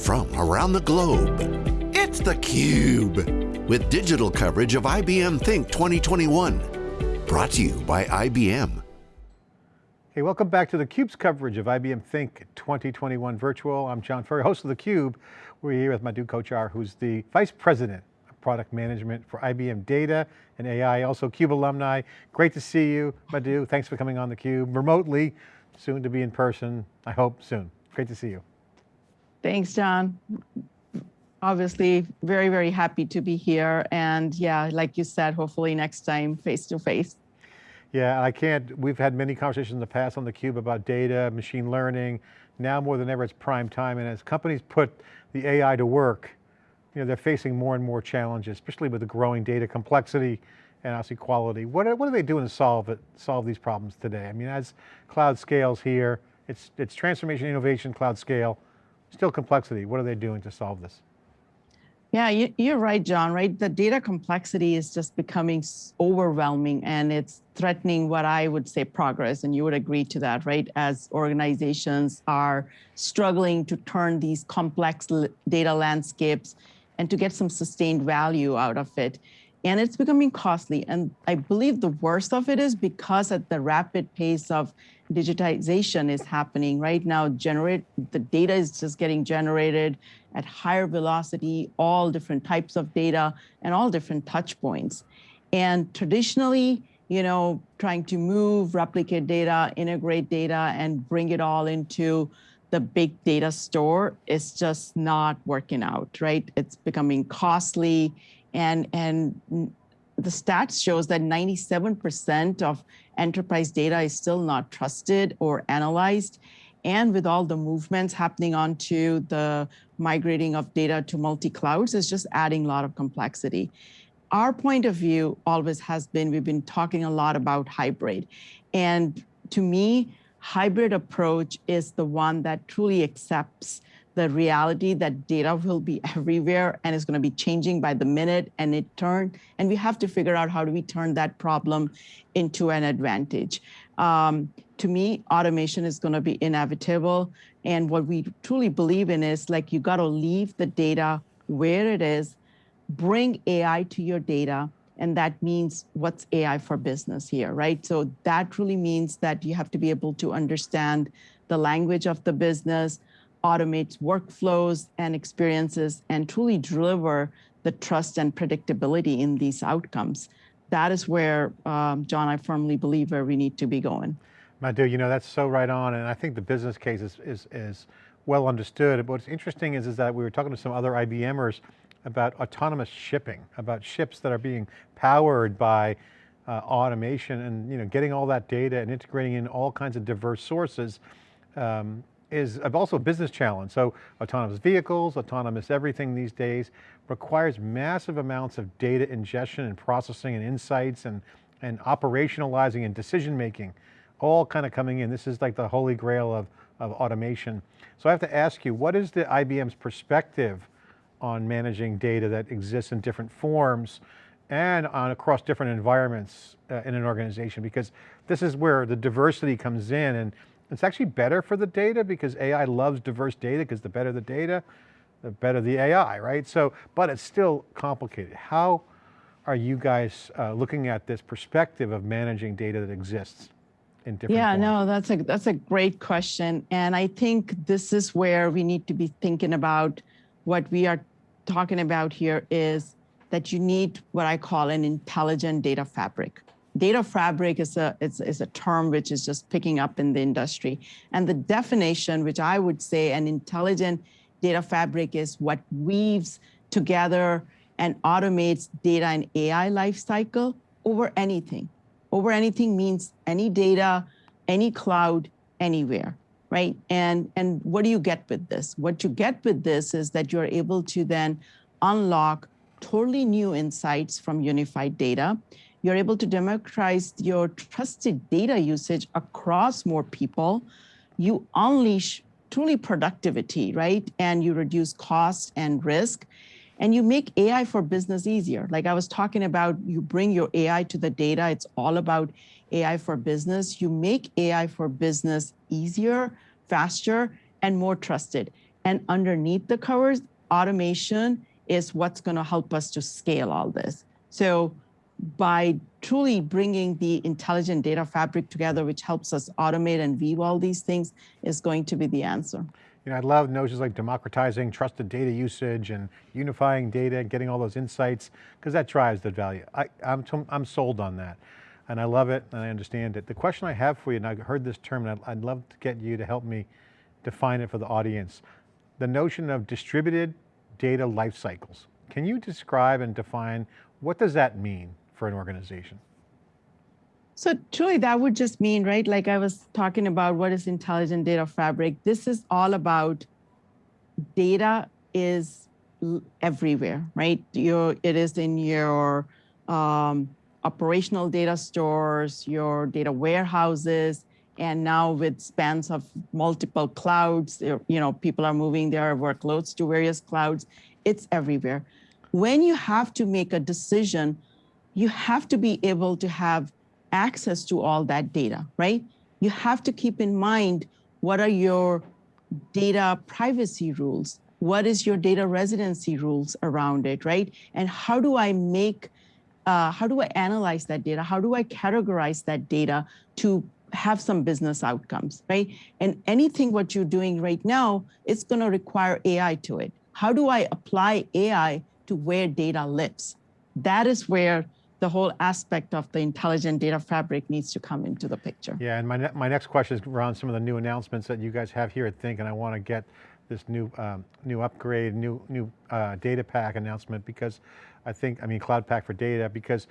from around the globe. It's theCUBE, with digital coverage of IBM Think 2021. Brought to you by IBM. Hey, welcome back to theCUBE's coverage of IBM Think 2021 Virtual. I'm John Furrier, host of theCUBE. We're here with Madhu Kochhar, who's the Vice President of Product Management for IBM Data and AI, also CUBE alumni. Great to see you, Madhu. Thanks for coming on theCUBE remotely, soon to be in person, I hope soon. Great to see you. Thanks, John. Obviously, very, very happy to be here. And yeah, like you said, hopefully next time face to face. Yeah, I can't, we've had many conversations in the past on theCUBE about data, machine learning. Now more than ever, it's prime time. And as companies put the AI to work, you know, they're facing more and more challenges, especially with the growing data complexity and obviously quality. What are, what are they doing to solve it, solve these problems today? I mean, as cloud scales here, it's, it's transformation, innovation, cloud scale, still complexity. What are they doing to solve this? Yeah, you, are right, John, right? The data complexity is just becoming overwhelming and it's threatening what I would say progress, and you would agree to that, right? As organizations are struggling to turn these complex data landscapes and to get some sustained value out of it. And it's becoming costly. And I believe the worst of it is because at the rapid pace of digitization is happening right now, generate the data is just getting generated at higher velocity, all different types of data and all different touch points. And traditionally, you know, trying to move, replicate data, integrate data, and bring it all into the big data store is just not working out, right? It's becoming costly and, and the stats shows that 97% of enterprise data is still not trusted or analyzed. And with all the movements happening onto the migrating of data to multi-clouds is just adding a lot of complexity. Our point of view always has been, we've been talking a lot about hybrid. And to me, hybrid approach is the one that truly accepts the reality that data will be everywhere and is going to be changing by the minute and it turn and we have to figure out how do we turn that problem into an advantage um, to me automation is going to be inevitable and what we truly believe in is like you got to leave the data where it is bring ai to your data and that means what's AI for business here, right? So that really means that you have to be able to understand the language of the business, automates workflows and experiences and truly deliver the trust and predictability in these outcomes. That is where, um, John, I firmly believe where we need to be going. Madhu, you know, that's so right on. And I think the business case is, is, is well understood. But what's interesting is, is that we were talking to some other IBMers about autonomous shipping, about ships that are being powered by uh, automation and you know, getting all that data and integrating in all kinds of diverse sources. Um, is also a business challenge. So autonomous vehicles, autonomous everything these days requires massive amounts of data ingestion and processing and insights and, and operationalizing and decision making, all kind of coming in. This is like the holy grail of, of automation. So I have to ask you, what is the IBM's perspective on managing data that exists in different forms and on across different environments uh, in an organization? Because this is where the diversity comes in and it's actually better for the data because AI loves diverse data because the better the data, the better the AI, right? So, but it's still complicated. How are you guys uh, looking at this perspective of managing data that exists in different Yeah, forms? no, that's a, that's a great question. And I think this is where we need to be thinking about what we are talking about here is that you need what I call an intelligent data fabric data fabric is a, is, is a term which is just picking up in the industry. And the definition, which I would say an intelligent data fabric is what weaves together and automates data and AI lifecycle over anything. Over anything means any data, any cloud, anywhere, right? And, and what do you get with this? What you get with this is that you're able to then unlock totally new insights from unified data you're able to democratize your trusted data usage across more people. You unleash truly productivity, right? And you reduce cost and risk. And you make AI for business easier. Like I was talking about, you bring your AI to the data. It's all about AI for business. You make AI for business easier, faster, and more trusted. And underneath the covers, automation is what's going to help us to scale all this. So by truly bringing the intelligent data fabric together, which helps us automate and weave all these things, is going to be the answer. You know, I love notions like democratizing trusted data usage and unifying data, and getting all those insights, because that drives the value. I, I'm, I'm sold on that. And I love it and I understand it. The question I have for you, and I heard this term, and I'd, I'd love to get you to help me define it for the audience. The notion of distributed data life cycles. Can you describe and define what does that mean for an organization? So truly that would just mean, right, like I was talking about what is intelligent data fabric. This is all about data is everywhere, right? Your, it is in your um, operational data stores, your data warehouses, and now with spans of multiple clouds, you know, people are moving their workloads to various clouds. It's everywhere. When you have to make a decision, you have to be able to have access to all that data, right? You have to keep in mind what are your data privacy rules? What is your data residency rules around it, right? And how do I make, uh, how do I analyze that data? How do I categorize that data to have some business outcomes, right? And anything what you're doing right now, it's gonna require AI to it. How do I apply AI to where data lives? That is where the whole aspect of the intelligent data fabric needs to come into the picture. Yeah, and my, ne my next question is around some of the new announcements that you guys have here at Think, and I want to get this new um, new upgrade, new new uh, data pack announcement because I think, I mean, Cloud Pak for data, because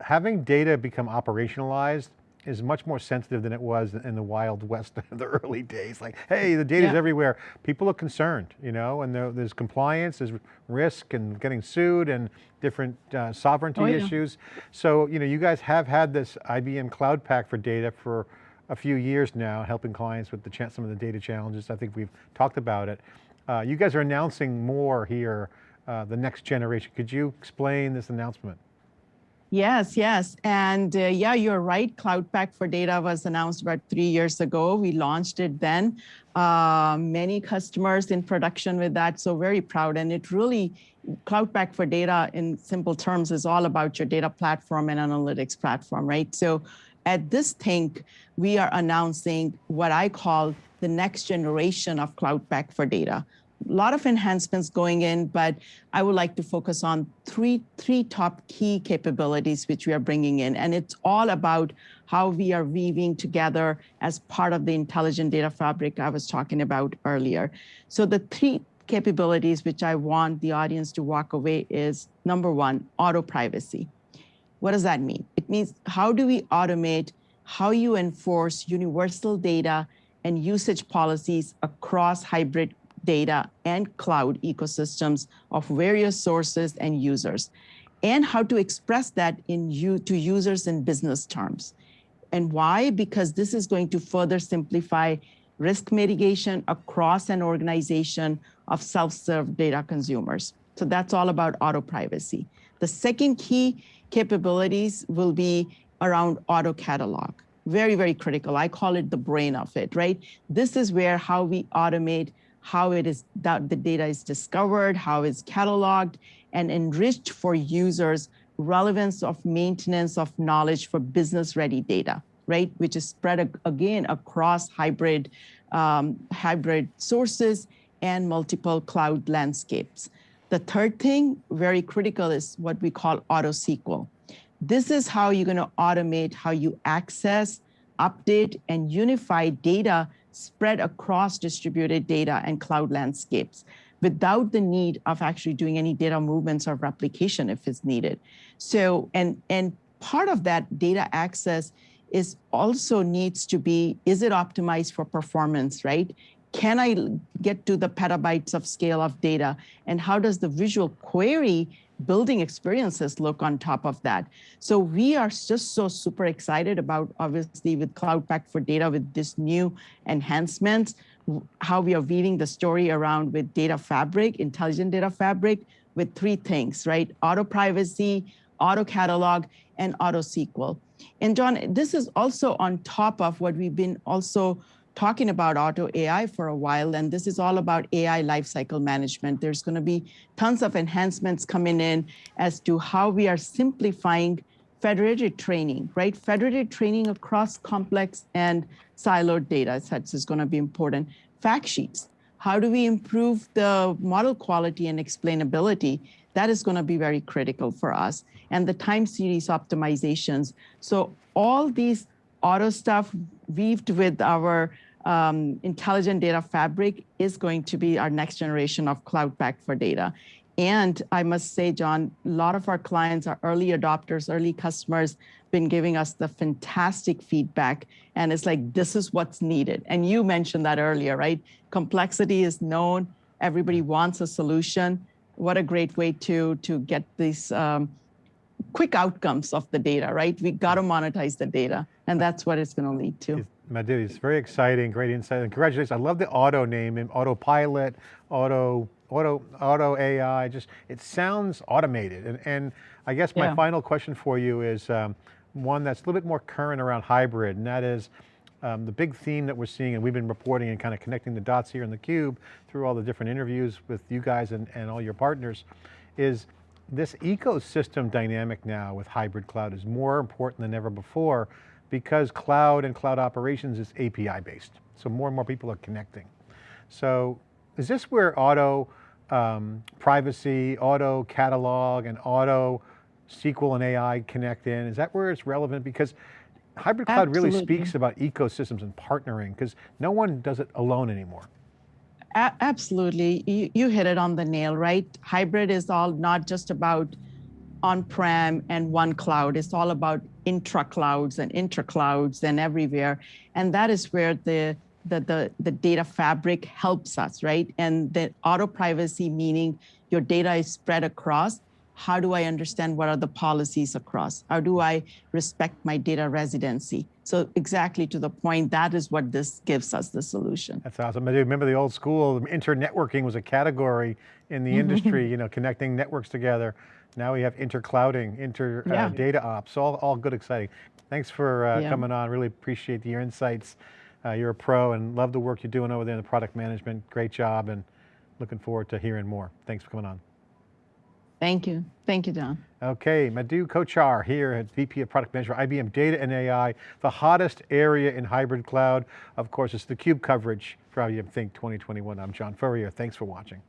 having data become operationalized is much more sensitive than it was in the wild west of the early days. Like, hey, the data's yeah. everywhere. People are concerned, you know, and there, there's compliance, there's risk and getting sued and different uh, sovereignty oh, yeah. issues. So, you know, you guys have had this IBM Cloud Pak for data for a few years now, helping clients with the some of the data challenges. I think we've talked about it. Uh, you guys are announcing more here, uh, the next generation. Could you explain this announcement? Yes, yes. And uh, yeah, you're right. Cloud Pak for Data was announced about three years ago. We launched it then. Uh, many customers in production with that, so very proud. And it really, Cloud Pak for Data in simple terms is all about your data platform and analytics platform, right? So at this Think, we are announcing what I call the next generation of Cloud Pak for Data lot of enhancements going in, but I would like to focus on three, three top key capabilities which we are bringing in. And it's all about how we are weaving together as part of the intelligent data fabric I was talking about earlier. So the three capabilities which I want the audience to walk away is number one, auto privacy. What does that mean? It means how do we automate how you enforce universal data and usage policies across hybrid data and cloud ecosystems of various sources and users, and how to express that in you to users in business terms. And why? Because this is going to further simplify risk mitigation across an organization of self-serve data consumers. So that's all about auto privacy. The second key capabilities will be around auto catalog. Very, very critical. I call it the brain of it, right? This is where how we automate how it is that the data is discovered, how it's cataloged, and enriched for users relevance of maintenance of knowledge for business ready data, right? Which is spread again across hybrid, um, hybrid sources and multiple cloud landscapes. The third thing, very critical, is what we call auto SQL. This is how you're gonna automate how you access, update, and unify data spread across distributed data and cloud landscapes without the need of actually doing any data movements or replication if it's needed. So, and, and part of that data access is also needs to be, is it optimized for performance, right? Can I get to the petabytes of scale of data? And how does the visual query building experiences look on top of that. So we are just so super excited about, obviously, with Cloud Pak for Data, with this new enhancements, how we are weaving the story around with data fabric, intelligent data fabric, with three things, right? Auto privacy, auto catalog, and auto SQL. And John, this is also on top of what we've been also talking about auto AI for a while, and this is all about AI lifecycle management. There's going to be tons of enhancements coming in as to how we are simplifying federated training, right? Federated training across complex and siloed data sets is going to be important. Fact sheets. How do we improve the model quality and explainability? That is going to be very critical for us. And the time series optimizations. So all these auto stuff weaved with our um, intelligent data fabric is going to be our next generation of cloud Pak for data. And I must say, John, a lot of our clients are early adopters, early customers, been giving us the fantastic feedback. And it's like, this is what's needed. And you mentioned that earlier, right? Complexity is known. Everybody wants a solution. What a great way to, to get these um, quick outcomes of the data, right? We got to monetize the data. And that's what it's going to lead to. Madhu, it's very exciting, great insight, and congratulations. I love the auto name, autopilot, auto, auto, auto AI, just, it sounds automated. And, and I guess my yeah. final question for you is um, one that's a little bit more current around hybrid, and that is, um, the big theme that we're seeing, and we've been reporting and kind of connecting the dots here in the cube through all the different interviews with you guys and, and all your partners, is this ecosystem dynamic now with hybrid cloud is more important than ever before because cloud and cloud operations is API based. So more and more people are connecting. So is this where auto um, privacy, auto catalog, and auto SQL and AI connect in? Is that where it's relevant? Because hybrid cloud Absolutely. really speaks about ecosystems and partnering because no one does it alone anymore. A absolutely, you, you hit it on the nail, right? Hybrid is all not just about on-prem and one cloud. It's all about intra-clouds and inter-clouds and everywhere. And that is where the, the, the, the data fabric helps us, right? And the auto privacy, meaning your data is spread across. How do I understand what are the policies across? How do I respect my data residency? So exactly to the point, that is what this gives us the solution. That's awesome. I remember the old school, inter-networking was a category in the industry, you know, connecting networks together. Now we have interclouding, inter uh, yeah. uh, data ops, all, all good, exciting. Thanks for uh, yeah. coming on. Really appreciate your insights. Uh, you're a pro and love the work you're doing over there in the product management. Great job and looking forward to hearing more. Thanks for coming on. Thank you. Thank you, John. Okay, Madhu Kochhar here at VP of Product Management, IBM Data and AI, the hottest area in hybrid cloud. Of course, it's the CUBE coverage for IBM Think 2021. I'm John Furrier. Thanks for watching.